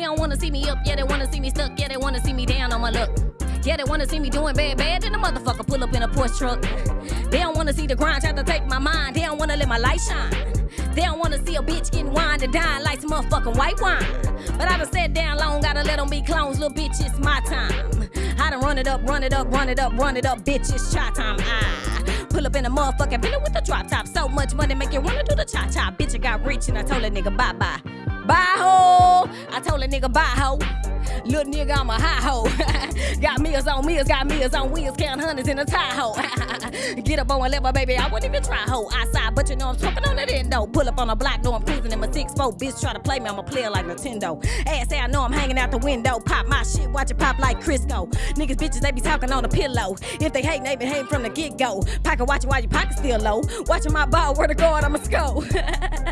They don't wanna see me up, yeah, they wanna see me stuck, yeah, they wanna see me down on my luck. Yeah, they wanna see me doing bad, bad, then the motherfucker pull up in a Porsche truck. They don't wanna see the grind, try to take my mind. They don't wanna let my light shine. They don't wanna see a bitch getting wine and dine like some motherfucking white wine. But I done sat down long, gotta let them be clones, little bitch, it's my time. I done run it up, run it up, run it up, run it up, bitch, it's try time. I pull up in a motherfucking Bentley with a drop top. So much money make you wanna do the cha cha. Bitch, I got rich and I told a nigga bye bye. Bye ho! Told a nigga bye ho. Little nigga, I'm a high ho. got meals on meals, got meals on wheels, count hundreds in a ho. Get up on a level, baby, I wouldn't even try ho. Outside, but you know I'm talking on that endo. Pull up on a block, know I'm cruising in my 6-4. Bitch try to play me, I'm a player like Nintendo. Ass say I know I'm hanging out the window. Pop my shit, watch it pop like Crisco. Niggas, bitches, they be talking on the pillow. If they hate, they been hating from the get go. Pocket watching while your pocket still low. Watching my ball, where to guard, I'ma score.